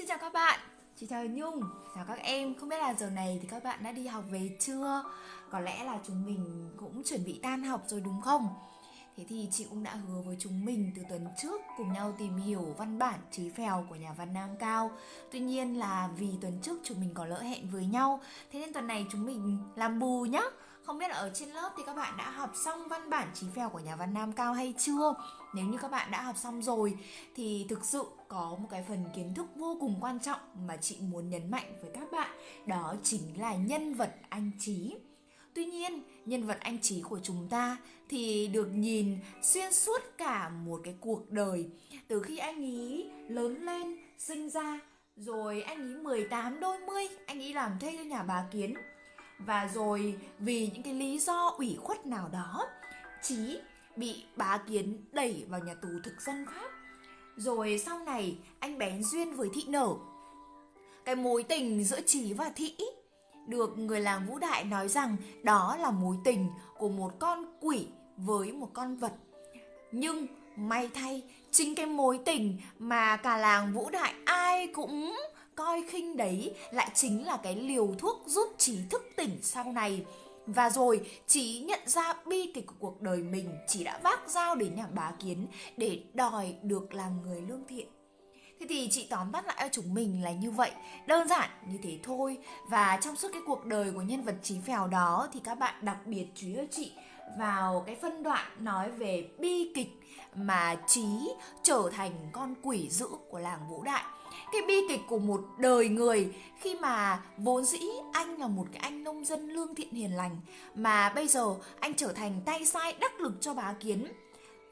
xin chào các bạn, chị chào Nhung, chào các em. Không biết là giờ này thì các bạn đã đi học về chưa? Có lẽ là chúng mình cũng chuẩn bị tan học rồi đúng không? Thế thì chị cũng đã hứa với chúng mình từ tuần trước cùng nhau tìm hiểu văn bản trí phèo của nhà văn Nam Cao. Tuy nhiên là vì tuần trước chúng mình có lỡ hẹn với nhau Thế nên tuần này chúng mình làm bù nhá không biết là ở trên lớp thì các bạn đã học xong văn bản trí phèo của nhà văn Nam Cao hay chưa? Nếu như các bạn đã học xong rồi thì thực sự có một cái phần kiến thức vô cùng quan trọng mà chị muốn nhấn mạnh với các bạn Đó chính là nhân vật anh Trí Tuy nhiên, nhân vật anh Trí của chúng ta thì được nhìn xuyên suốt cả một cái cuộc đời. Từ khi anh ý lớn lên, sinh ra Rồi anh ý 18 đôi mươi, anh ý làm thuê cho nhà bà Kiến và rồi vì những cái lý do ủy khuất nào đó Chí bị bá kiến đẩy vào nhà tù thực dân Pháp Rồi sau này anh bén duyên với thị nở Cái mối tình giữa Chí và thị được người làng Vũ Đại nói rằng đó là mối tình của một con quỷ với một con vật. Nhưng may thay, chính cái mối tình mà cả làng Vũ Đại ai cũng coi khinh đấy lại chính là cái liều thuốc giúp trí thức tỉnh sau này. Và rồi, chị nhận ra bi kịch của cuộc đời mình chỉ đã vác dao đến nhà bá kiến để đòi được làm người lương thiện. Thế thì chị tóm tắt lại cho chúng mình là như vậy, Đơn giản như thế thôi. Và trong suốt cái cuộc đời của nhân vật trí phèo đó Thì các bạn đặc biệt chú ý chị vào cái phân đoạn nói về bi kịch mà trí trở thành con quỷ dữ của làng Vũ Đại cái bi kịch của một đời người, khi mà vốn dĩ anh là một cái anh nông dân lương thiện hiền lành, mà bây giờ anh trở thành tay sai đắc lực cho bá kiến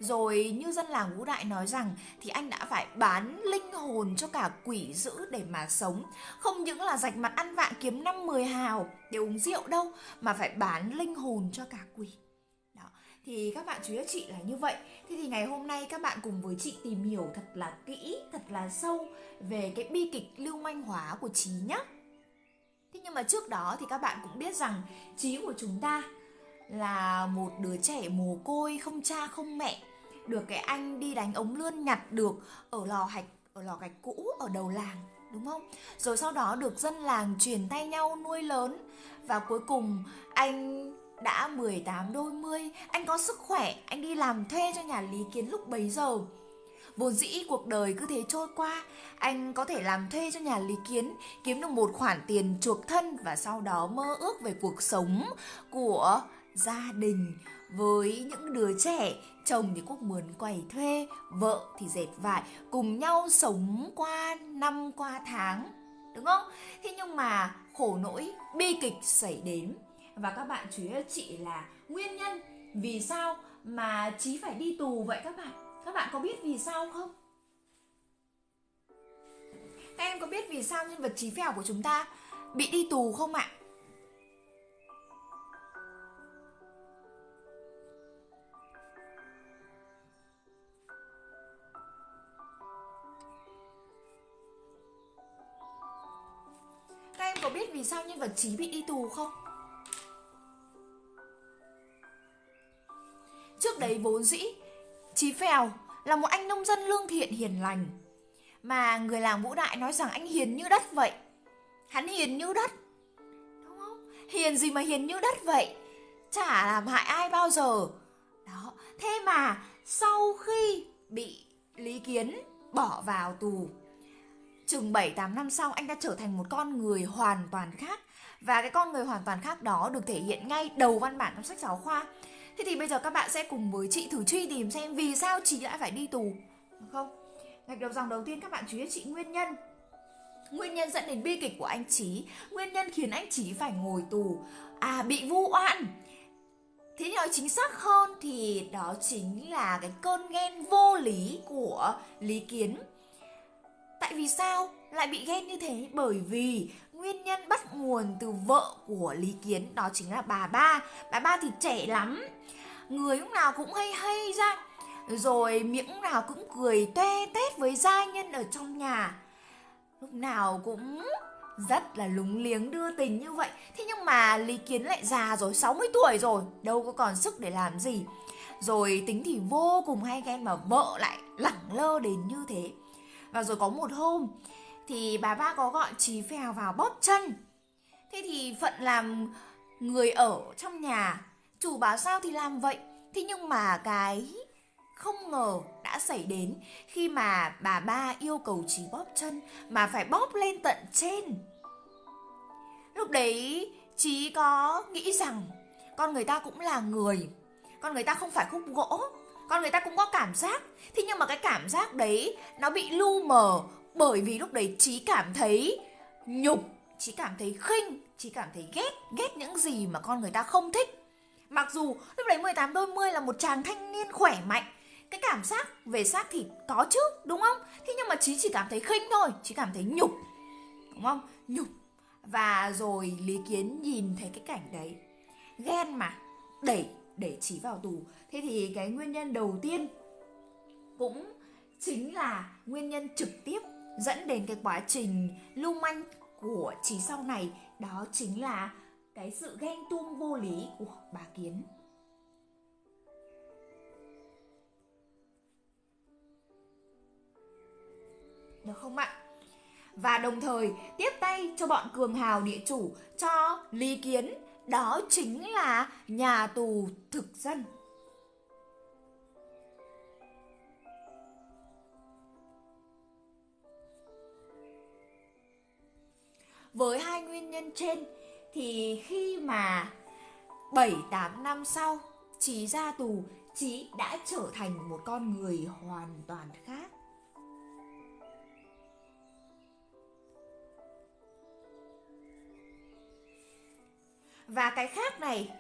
rồi như dân làng Vũ Đại nói rằng thì anh đã phải bán linh hồn cho cả quỷ dữ để mà sống. Không những là rạch mặt ăn vạ kiếm năm mười hào để uống rượu đâu, mà phải bán linh hồn cho cả quỷ thì các bạn chú ý chị là như vậy. Thế thì ngày hôm nay các bạn cùng với chị tìm hiểu thật là kỹ, thật là sâu về cái bi kịch lưu manh hóa của trí nhé thế nhưng mà trước đó thì các bạn cũng biết rằng trí của chúng ta là một đứa trẻ mồ côi, không cha, không mẹ. Được cái anh đi đánh ống lươn nhặt được ở lò hạch, ở lò gạch cũ, ở đầu làng, đúng không? Rồi sau đó được dân làng truyền tay nhau nuôi lớn. Và cuối cùng anh đã 18 đôi mươi, anh có sức khỏe, anh đi làm thuê cho nhà Lý Kiến lúc bấy giờ. Vốn dĩ cuộc đời cứ thế trôi qua, anh có thể làm thuê cho nhà Lý Kiến, kiếm được một khoản tiền chuộc thân và sau đó mơ ước về cuộc sống của gia đình với những đứa trẻ chồng thì quốc mướn quầy thuê vợ thì dệt vải cùng nhau sống qua năm qua tháng đúng không thế nhưng mà khổ nỗi bi kịch xảy đến và các bạn chú ý cho chị là nguyên nhân vì sao mà Chí phải đi tù vậy các bạn? Các bạn có biết vì sao không? Các em có biết vì sao nhân vật Chí Phèo của chúng ta bị đi tù không ạ? Các em có biết vì sao nhân vật Chí bị đi tù không? Trước đấy vốn dĩ, Chí Phèo là một anh nông dân lương thiện hiền lành. Mà người làng Vũ Đại nói rằng anh hiền như đất vậy. Hắn hiền như đất, Đúng không? Hiền gì mà hiền như đất vậy? Chả làm hại ai bao giờ. Đó, Thế mà sau khi bị Lý Kiến bỏ vào tù, Chừng 7-8 năm sau anh đã trở thành một con người hoàn toàn khác. Và cái con người hoàn toàn khác đó được thể hiện ngay đầu văn bản trong sách giáo khoa. Thế thì bây giờ các bạn sẽ cùng với chị thử truy tìm xem vì sao chị lại phải đi tù Được không? Gạch đầu dòng đầu tiên các bạn chú ý chị nguyên nhân. Nguyên nhân dẫn đến bi kịch của anh Trí Nguyên nhân khiến anh Trí phải ngồi tù. À bị vu oan. Thế nói chính xác hơn thì đó chính là cái cơn ghen vô lý của Lý Kiến. Tại vì sao lại bị ghen như thế? Bởi vì nguyên nhân bắt nguồn từ vợ của Lý Kiến đó chính là bà ba. Bà ba thì trẻ lắm, người lúc nào cũng hay hay ra, rồi miệng lúc nào cũng cười toe tét với gia nhân ở trong nhà. Lúc nào cũng rất là lúng liếng đưa tình như vậy. Thế nhưng mà Lý Kiến lại già rồi, 60 tuổi rồi, đâu có còn sức để làm gì. Rồi tính thì vô cùng hay ghen mà vợ lại lẳng lơ đến như thế. Và rồi có một hôm thì bà ba có gọi Chí Phèo vào bóp chân. Thế thì Phận làm người ở trong nhà, chủ bảo sao thì làm vậy. Thế nhưng mà cái không ngờ đã xảy đến khi mà bà ba yêu cầu Chí bóp chân mà phải bóp lên tận trên. Lúc đấy Chí có nghĩ rằng con người ta cũng là người, con người ta không phải khúc gỗ, con người ta cũng có cảm giác. Thế nhưng mà cái cảm giác đấy nó bị lu mờ bởi vì lúc đấy trí cảm thấy nhục, trí cảm thấy khinh, trí cảm thấy ghét, ghét những gì mà con người ta không thích. Mặc dù lúc đấy 18 đôi mươi là một chàng thanh niên khỏe mạnh Cái cảm giác về xác thì có chứ, đúng không? Thế nhưng mà trí chỉ cảm thấy khinh thôi, chỉ cảm thấy nhục Đúng không? Nhục Và rồi Lý Kiến nhìn thấy cái cảnh đấy Ghen mà Đẩy, để trí vào tù Thế thì cái nguyên nhân đầu tiên Cũng chính là nguyên nhân trực tiếp dẫn đến cái quá trình lưu manh của trí sau này, Đó chính là cái sự ghen tuông vô lý của bà Kiến. Được không ạ? Và đồng thời tiếp tay cho bọn cường hào địa chủ, cho Lý Kiến đó chính là nhà tù thực dân. Với hai nguyên nhân trên thì khi mà 7 8 năm sau Chí ra tù, Chí đã trở thành một con người hoàn toàn khác. Và cái khác này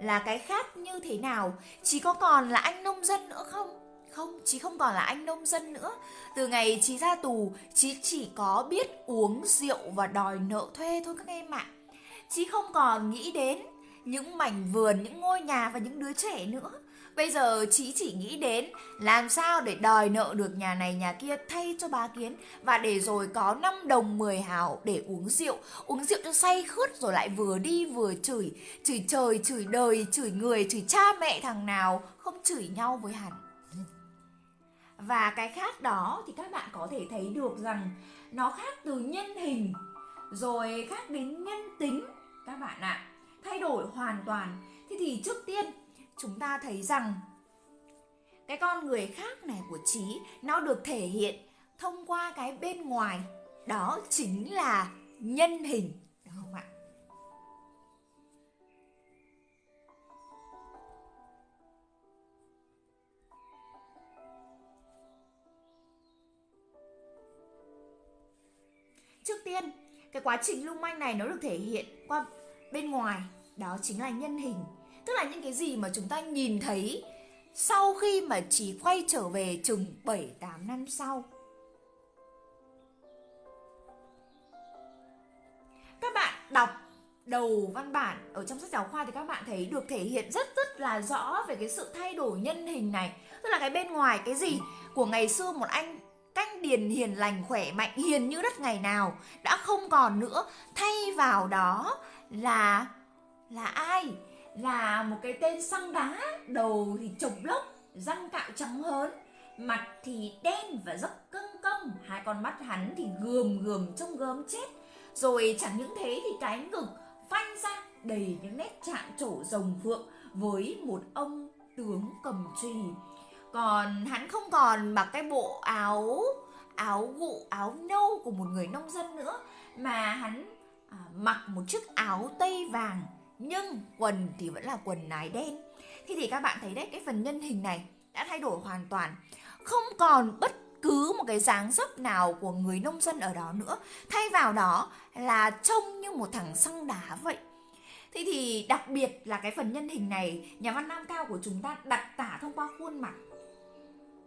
là cái khác như thế nào? Chí có còn là anh nông dân nữa không? Không, Chí không còn là anh nông dân nữa. Từ ngày Chí ra tù, Chí chỉ có biết uống rượu và đòi nợ thuê thôi các em ạ. À Chí không còn nghĩ đến những mảnh vườn, những ngôi nhà và những đứa trẻ nữa. Bây giờ chị chỉ nghĩ đến làm sao để đòi nợ được nhà này nhà kia thay cho bà Kiến và để rồi có 5 đồng 10 hào để uống rượu, uống rượu cho say khướt rồi lại vừa đi vừa chửi, chửi trời, chửi đời, chửi người, chửi cha mẹ thằng nào không chửi nhau với hắn. Và cái khác đó thì các bạn có thể thấy được rằng nó khác từ nhân hình rồi khác đến nhân tính. Các bạn ạ à, thay đổi hoàn toàn. Thế thì trước tiên chúng ta thấy rằng cái con người khác này của trí nó được thể hiện thông qua cái bên ngoài. Đó chính là nhân hình được không ạ? Trước tiên, cái quá trình lung manh này nó được thể hiện qua bên ngoài. Đó chính là nhân hình tức là những cái gì mà chúng ta nhìn thấy sau khi mà chỉ quay trở về chừng 7 8 năm sau. Các bạn đọc đầu văn bản ở trong sách giáo khoa thì các bạn thấy được thể hiện rất rất là rõ về cái sự thay đổi nhân hình này. Tức là cái bên ngoài cái gì của ngày xưa một anh canh điền hiền lành, khỏe mạnh, hiền như đất ngày nào đã không còn nữa thay vào đó là là ai là một cái tên xăng đá đầu thì trục lốc răng cạo trắng hớn mặt thì đen và rất cưng cong hai con mắt hắn thì gườm gườm trông gớm chết. Rồi chẳng những thế thì cái ngực phanh ra đầy những nét chạm trổ rồng phượng với một ông tướng cầm trì. Còn hắn không còn mặc cái bộ áo áo vụ áo nâu của một người nông dân nữa mà hắn à, mặc một chiếc áo tây vàng nhưng quần thì vẫn là quần nái đen. Thì thì các bạn thấy đấy, cái phần nhân hình này đã thay đổi hoàn toàn. Không còn bất cứ một cái dáng dấp nào của người nông dân ở đó nữa. Thay vào đó là trông như một thằng xăng đá vậy. Thế thì đặc biệt là cái phần nhân hình này, Nhà văn Nam Cao của chúng ta đặt tả thông qua khuôn mặt.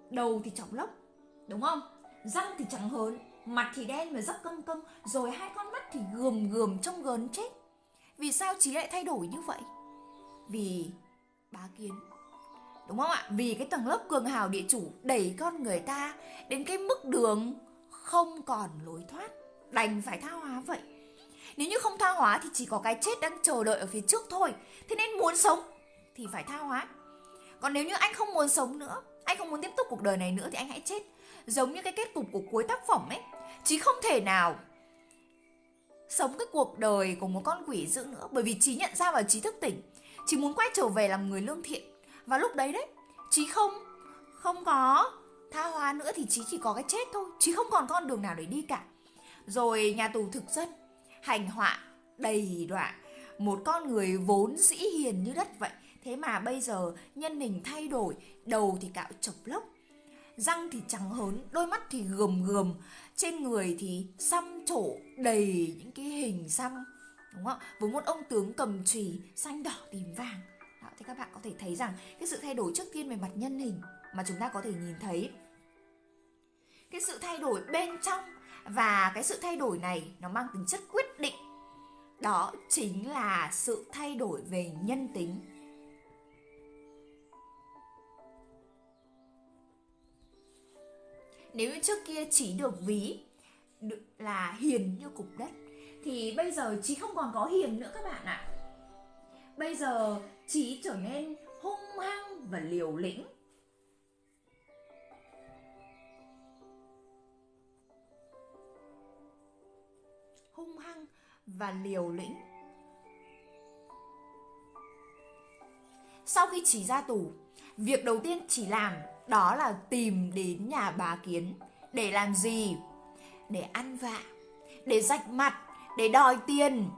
Đầu thì chọc lốc, Đúng không? Răng thì trắng hớn, Mặt thì đen và rất căng căng Rồi hai con mắt thì gườm gườm trông gớn chết. Vì sao trí lại thay đổi như vậy? Vì bá kiến. Đúng không ạ? Vì cái tầng lớp cường hào địa chủ đẩy con người ta đến cái mức đường không còn lối thoát. Đành phải tha hóa vậy. Nếu như không tha hóa thì chỉ có cái chết đang chờ đợi ở phía trước thôi. Thế nên muốn sống thì phải tha hóa. Còn nếu như anh không muốn sống nữa, Anh không muốn tiếp tục cuộc đời này nữa thì anh hãy chết. Giống như cái kết cục của cuối tác phẩm ấy Chứ không thể nào sống cái cuộc đời của một con quỷ dữ nữa bởi vì trí nhận ra và trí thức tỉnh. trí muốn quay trở về làm người lương thiện. Và lúc đấy đấy, trí không không có tha hóa nữa thì trí chỉ có cái chết thôi. trí không còn con đường nào để đi cả. Rồi nhà tù thực dân hành họa đầy đọa một con người vốn dĩ hiền như đất vậy thế mà bây giờ nhân hình thay đổi đầu thì cạo chọc lốc răng thì trắng hớn đôi mắt thì gườm gườm. Trên người thì xăm trổ đầy những cái hình xăm đúng không với một ông tướng cầm chùy xanh đỏ tím vàng. Đó, thì các bạn có thể thấy rằng cái sự thay đổi trước tiên về mặt nhân hình mà chúng ta có thể nhìn thấy cái sự thay đổi bên trong và cái sự thay đổi này nó mang tính chất quyết định. Đó chính là sự thay đổi về nhân tính. Nếu như trước kia chỉ được ví là hiền như cục đất, thì bây giờ chỉ không còn có hiền nữa các bạn ạ. Bây giờ chỉ trở nên hung hăng và liều lĩnh. Hung hăng và liều lĩnh. Sau khi chỉ ra tù, việc đầu tiên chỉ làm đó là tìm đến nhà bà kiến để làm gì? Để ăn vạ, để rạch mặt, để đòi tiền.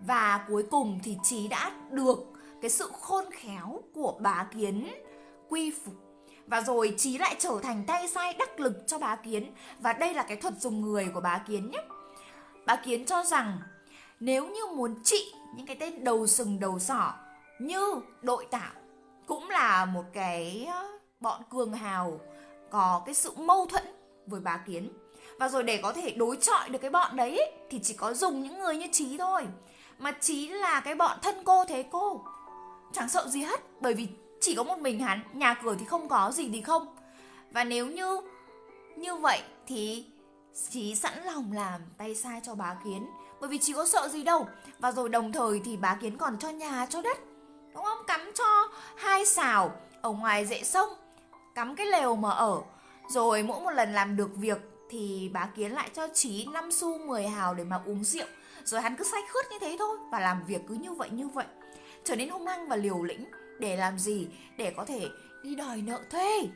Và cuối cùng thì trí đã được cái sự khôn khéo của bà kiến quy phục. Và rồi trí lại trở thành tay sai đắc lực cho bá kiến. Và đây là cái thuật dùng người của bá kiến nhé. Bá kiến cho rằng nếu như muốn trị những cái tên đầu sừng đầu sỏ như đội tạo cũng là một cái bọn cường hào có cái sự mâu thuẫn với bá kiến. Và rồi để có thể đối chọi được cái bọn đấy thì chỉ có dùng những người như trí thôi. Mà trí là cái bọn thân cô thế cô. Chẳng sợ gì hết, bởi vì chỉ có một mình hắn, nhà cửa thì không có gì thì không. Và nếu như như vậy thì trí sẵn lòng làm tay sai cho bá kiến, bởi vì trí có sợ gì đâu. Và rồi đồng thời thì bá kiến còn cho nhà, cho đất, đúng không? Cắm cho hai xào ở ngoài dễ sông cắm cái lều mà ở. Rồi mỗi một lần làm được việc thì bá kiến lại cho trí 5 xu 10 hào để mà uống rượu. Rồi hắn cứ say khướt như thế thôi và làm việc cứ như vậy như vậy. Trở nên hung hăng và liều lĩnh. Để làm gì? Để có thể đi đòi nợ thuê.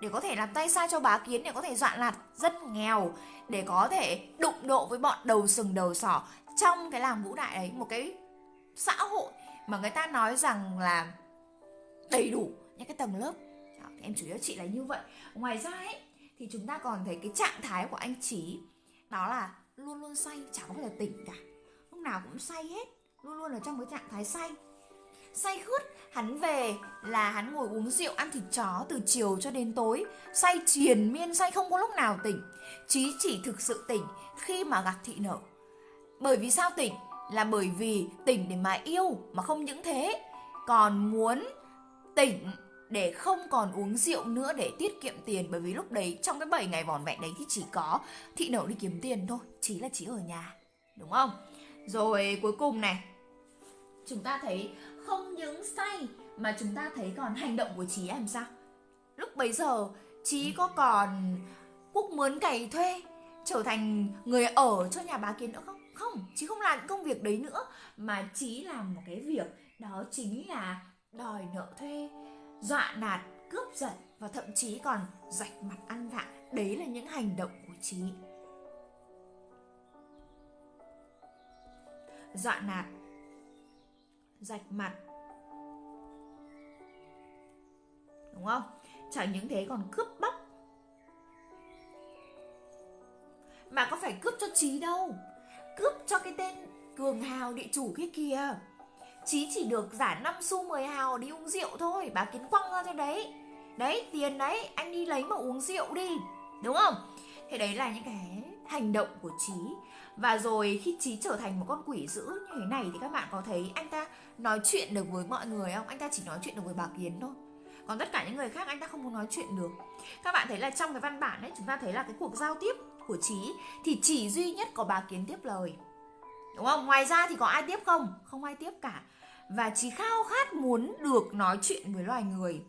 Để có thể làm tay sai cho bá kiến, để có thể dọa lạt rất nghèo. Để có thể đụng độ với bọn đầu sừng đầu sỏ trong cái làng vũ đại ấy, một cái xã hội mà người ta nói rằng là đầy đủ những cái tầng lớp. Đó, em chủ yếu chị là như vậy. Ngoài ra ấy thì chúng ta còn thấy cái trạng thái của anh trí đó là luôn luôn say chả có bao giờ tỉnh cả. Lúc nào cũng say hết luôn luôn ở trong cái trạng thái say. Say khướt hắn về là hắn ngồi uống rượu ăn thịt chó từ chiều cho đến tối. Say triền miên say không có lúc nào tỉnh. Trí chỉ thực sự tỉnh khi mà gặp thị nở bởi vì sao tỉnh? Là bởi vì tỉnh để mà yêu mà không những thế. Còn muốn tỉnh để không còn uống rượu nữa để tiết kiệm tiền, bởi vì lúc đấy trong cái 7 ngày vòn vẹn đấy thì chỉ có thị nở đi kiếm tiền thôi, chỉ là chỉ ở nhà, đúng không? Rồi cuối cùng này, chúng ta thấy không những say mà chúng ta thấy còn hành động của chí làm sao? Lúc bấy giờ, chí có còn quốc mướn cày thuê, trở thành người ở cho nhà bá kiến nữa không? Không, chí không làm những công việc đấy nữa, mà chí làm một cái việc, đó chính là đòi nợ thuê dọa nạt, cướp giật và thậm chí còn rạch mặt ăn vạ. Đấy là những hành động của trí dọa nạt, rạch mặt. Đúng không? Chẳng những thế, còn cướp bóc. Mà có phải cướp cho trí đâu. Cướp cho cái tên cường hào địa chủ kia. kìa Chí chỉ được giả 5 xu 10 hào đi uống rượu thôi, Bà Kiến quăng ra cho đấy. Đấy, tiền đấy, anh đi lấy mà uống rượu đi, Đúng không? Thế đấy là những cái hành động của Chí. Và rồi khi Chí trở thành một con quỷ dữ như thế này Thì các bạn có thấy anh ta nói chuyện được với mọi người không? Anh ta chỉ nói chuyện được với bà Kiến thôi. Còn tất cả những người khác anh ta không muốn nói chuyện được. Các bạn thấy là trong cái văn bản ấy, chúng ta thấy là cái cuộc giao tiếp của trí thì chỉ duy nhất có bà kiến tiếp lời đúng không? Ngoài ra thì có ai tiếp không? Không ai tiếp cả. Và trí khao khát muốn được nói chuyện với loài người.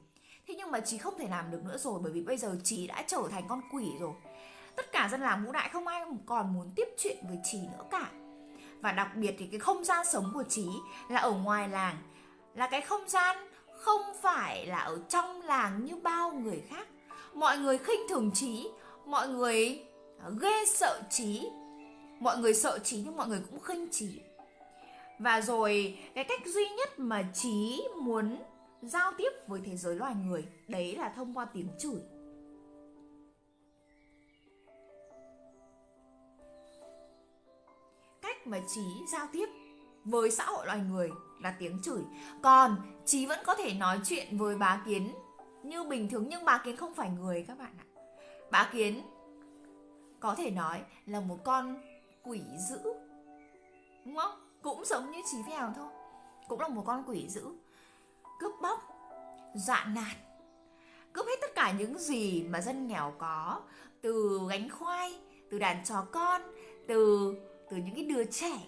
Thế nhưng mà trí không thể làm được nữa rồi, bởi vì bây giờ trí đã trở thành con quỷ rồi. Tất cả dân làng ngũ đại không ai còn muốn tiếp chuyện với trí nữa cả. Và đặc biệt thì cái không gian sống của trí là ở ngoài làng, là cái không gian không phải là ở trong làng như bao người khác. Mọi người khinh thường trí mọi người ghê sợ trí mọi người sợ trí nhưng mọi người cũng khinh trí và rồi, cái cách duy nhất mà trí muốn giao tiếp với thế giới loài người, đấy là thông qua tiếng chửi. Cách mà trí giao tiếp với xã hội loài người là tiếng chửi. Còn trí vẫn có thể nói chuyện với bá kiến như bình thường, nhưng bá kiến không phải người các bạn ạ. Bá kiến có thể nói là một con quỷ dữ. Đúng không? Cũng giống như trí phèo thôi. Cũng là một con quỷ dữ. Cướp bóc, dọa nạt. Cướp hết tất cả những gì mà dân nghèo có. Từ gánh khoai, từ đàn chó con, từ từ những cái đứa trẻ.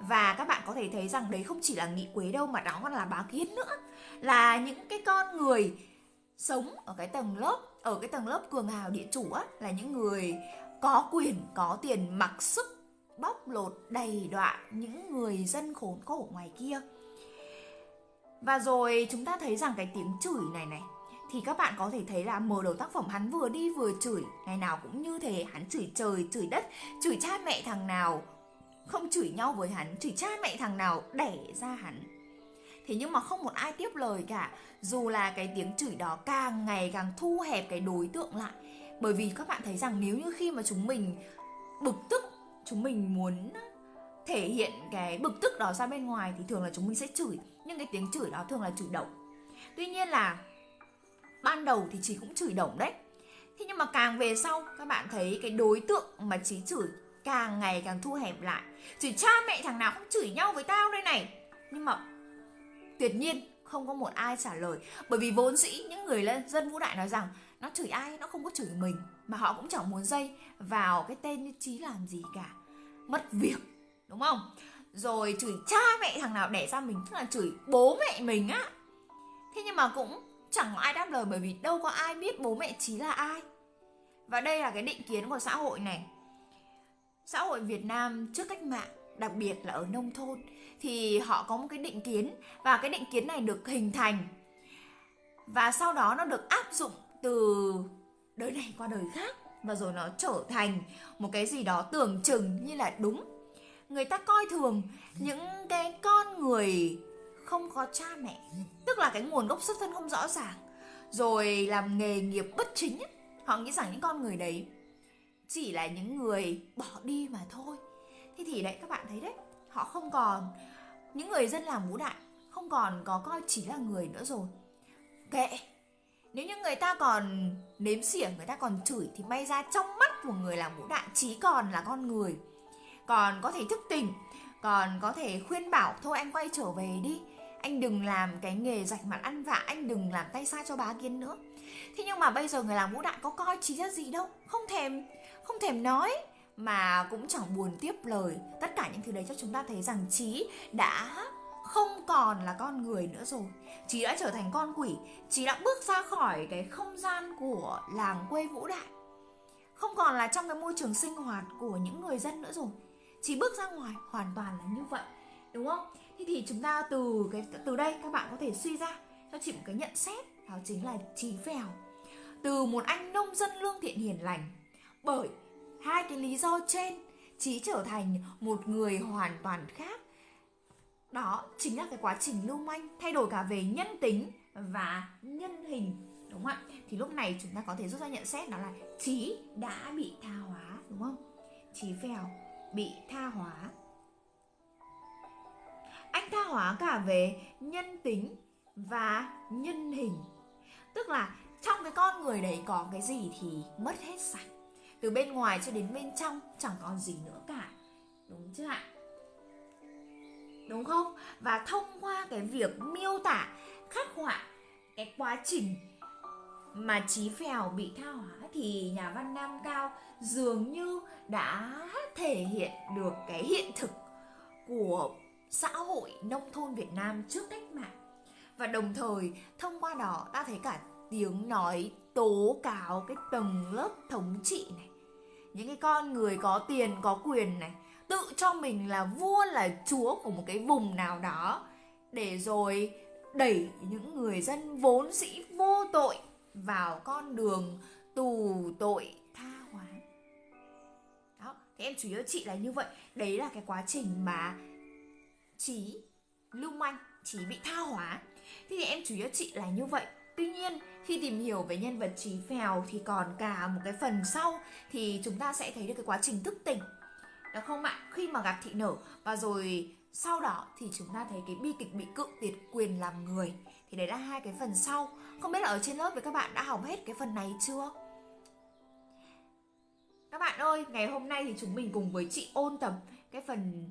Và các bạn có thể thấy rằng đấy không chỉ là nghị quế đâu mà đó còn là bá kiến nữa. Là những cái con người sống ở cái tầng lớp, ở cái tầng lớp cường hào địa chủ á, là những người có quyền, có tiền, mặc sức bóc lột đầy đọa những người dân khốn khổ ngoài kia. Và rồi chúng ta thấy rằng cái tiếng chửi này này, thì các bạn có thể thấy là mở đầu tác phẩm hắn vừa đi vừa chửi, ngày nào cũng như thế, hắn chửi trời, chửi đất, chửi cha mẹ thằng nào không chửi nhau với hắn, chửi cha mẹ thằng nào đẻ ra hắn. Thế nhưng mà không một ai tiếp lời cả, dù là cái tiếng chửi đó càng ngày càng thu hẹp cái đối tượng lại. Bởi vì các bạn thấy rằng nếu như khi mà chúng mình bực tức chúng mình muốn thể hiện cái bực tức đó ra bên ngoài thì thường là chúng mình sẽ chửi. Nhưng cái tiếng chửi đó thường là chửi động tuy nhiên là ban đầu thì chị cũng chửi động đấy. Thế nhưng mà càng về sau, các bạn thấy cái đối tượng mà chị chửi càng ngày càng thu hẹp lại. Chửi cha mẹ thằng nào không chửi nhau với tao đây này. Nhưng mà tuyệt nhiên không có một ai trả lời. Bởi vì vốn dĩ những người dân vũ đại nói rằng nó chửi ai, nó không có chửi mình mà họ cũng chẳng muốn dây vào cái tên như trí làm gì cả. Mất việc, đúng không? Rồi chửi cha mẹ thằng nào đẻ ra mình, tức là chửi bố mẹ mình á. Thế nhưng mà cũng chẳng có ai đáp lời bởi vì đâu có ai biết bố mẹ trí là ai. Và đây là cái định kiến của xã hội này. Xã hội việt nam trước cách mạng, đặc biệt là ở nông thôn, thì họ có một cái định kiến và cái định kiến này được hình thành. Và sau đó nó được áp dụng từ đời này qua đời khác, và rồi nó trở thành một cái gì đó tưởng chừng như là đúng. Người ta coi thường những cái con người không có cha mẹ, tức là cái nguồn gốc xuất thân không rõ ràng, rồi làm nghề nghiệp bất chính họ nghĩ rằng những con người đấy chỉ là những người bỏ đi mà thôi. Thế thì đấy, các bạn thấy đấy, họ không còn, những người dân làm vũ đại không còn có coi chỉ là người nữa rồi. Kệ nếu như người ta còn nếm xỉa, người ta còn chửi thì may ra trong mắt của người làm vũ đại trí còn là con người. Còn có thể thức tỉnh, còn có thể khuyên bảo, thôi anh quay trở về đi, anh đừng làm cái nghề rạch mặt ăn vạ, anh đừng làm tay sai cho bá kiến nữa. Thế nhưng mà bây giờ người làm vũ đại có coi trí ra gì đâu, không thèm không thèm nói, mà cũng chẳng buồn tiếp lời. Tất cả những thứ đấy cho chúng ta thấy rằng trí đã không còn là con người nữa rồi. Trí đã trở thành con quỷ trí đã bước ra khỏi cái không gian của làng quê vũ đại. Không còn là trong cái môi trường sinh hoạt của những người dân nữa rồi. Trí bước ra ngoài, hoàn toàn là như vậy, đúng không? Thế thì chúng ta từ cái, từ đây các bạn có thể suy ra, cho chị một cái nhận xét, đó chính là trí Vèo từ một anh nông dân lương thiện hiền lành, bởi hai cái lý do trên trí trở thành một người hoàn toàn khác đó, chính là cái quá trình lưu manh, thay đổi cả về nhân tính và nhân hình, đúng không ạ? Thì lúc này chúng ta có thể rút ra nhận xét đó là trí đã bị tha hóa, đúng không? Trí phèo bị tha hóa. Anh tha hóa cả về nhân tính và nhân hình. Tức là trong cái con người đấy có cái gì thì mất hết sạch. Từ bên ngoài cho đến bên trong, chẳng còn gì nữa cả. Đúng chưa ạ? Đúng không? Và thông qua cái việc miêu tả khắc họa cái quá trình mà trí phèo bị tha hóa thì nhà văn nam cao dường như đã thể hiện được cái hiện thực của xã hội nông thôn Việt Nam trước cách mạng. Và đồng thời, thông qua đó ta thấy cả tiếng nói tố cáo cái tầng lớp thống trị này, những cái con người có tiền, có quyền này tự cho mình là vua là chúa của một cái vùng nào đó để rồi đẩy những người dân vốn dĩ vô tội vào con đường tù tội tha hóa. Đó thế em chủ yếu chị là như vậy. Đấy là cái quá trình mà trí lưu manh trí bị tha hóa. Thế thì em chủ yếu chị là như vậy. Tuy nhiên, khi tìm hiểu về nhân vật trí phèo thì còn cả một cái phần sau thì chúng ta sẽ thấy được cái quá trình thức tỉnh. Được không ạ? Khi mà gặp thị nở và rồi sau đó thì chúng ta thấy cái bi kịch bị cự tuyệt quyền làm người. Thì đấy là hai cái phần sau. Không biết là ở trên lớp với các bạn đã học hết cái phần này chưa? Các bạn ơi, ngày hôm nay thì chúng mình cùng với chị ôn tập cái phần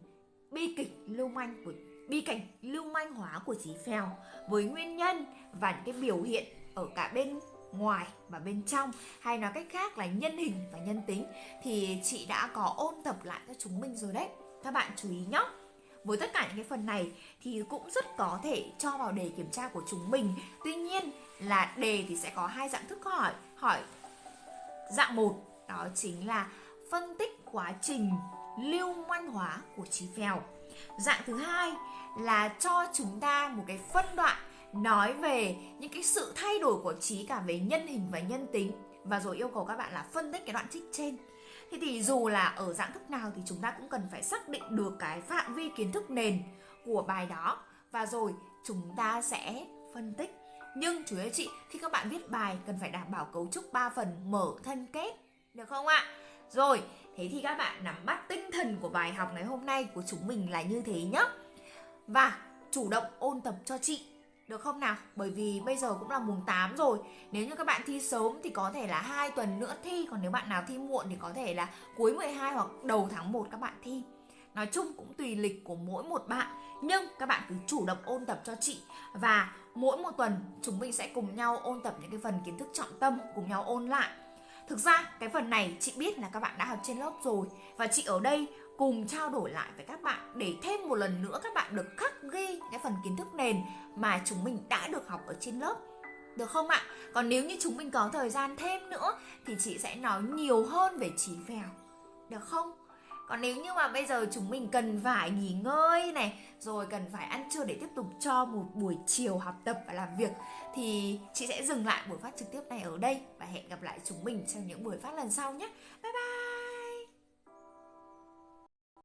bi kịch lưu manh của bi cảnh lưu manh hóa của trí phèo với nguyên nhân và những cái biểu hiện ở cả bên ngoài và bên trong, hay nói cách khác là nhân hình và nhân tính, thì chị đã có ôn tập lại cho chúng mình rồi đấy. Các bạn chú ý nhé với tất cả những cái phần này thì cũng rất có thể cho vào đề kiểm tra của chúng mình. Tuy nhiên là đề thì sẽ có hai dạng thức hỏi. Hỏi dạng một, đó chính là phân tích quá trình lưu manh hóa của trí phèo. Dạng thứ hai là cho chúng ta một cái phân đoạn nói về những cái sự thay đổi của trí cả về nhân hình và nhân tính. Và rồi yêu cầu các bạn là phân tích cái đoạn trích trên. Thế thì dù là ở dạng thức nào thì chúng ta cũng cần phải xác định được cái phạm vi kiến thức nền của bài đó. Và rồi chúng ta sẽ phân tích. Nhưng chú ý chị, khi các bạn viết bài cần phải đảm bảo cấu trúc 3 phần mở thân kết, được không ạ? Rồi, thế thì các bạn nắm bắt tinh thần của bài học ngày hôm nay của chúng mình là như thế nhé và chủ động ôn tập cho chị được không nào? Bởi vì bây giờ cũng là mùng 8 rồi. Nếu như các bạn thi sớm thì có thể là hai tuần nữa thi. Còn nếu bạn nào thi muộn thì có thể là cuối 12 hoặc đầu tháng 1 các bạn thi. Nói chung cũng tùy lịch của mỗi một bạn. Nhưng các bạn cứ chủ động ôn tập cho chị. Và mỗi một tuần chúng mình sẽ cùng nhau ôn tập những cái phần kiến thức trọng tâm, Cùng nhau ôn lại. Thực ra cái phần này chị biết là các bạn đã học trên lớp rồi. Và chị ở đây cùng trao đổi lại với các bạn để thêm một lần nữa các bạn được khắc ghi cái phần kiến thức nền mà chúng mình đã được học ở trên lớp được không ạ? Còn nếu như chúng mình có thời gian thêm nữa thì chị sẽ nói nhiều hơn về trí phèo. Được không? Còn nếu như mà bây giờ chúng mình cần phải nghỉ ngơi này, Rồi cần phải ăn trưa để tiếp tục cho một buổi chiều học tập và làm việc, Thì chị sẽ dừng lại buổi phát trực tiếp này ở đây Và hẹn gặp lại chúng mình trong những buổi phát lần sau nhé Bye bye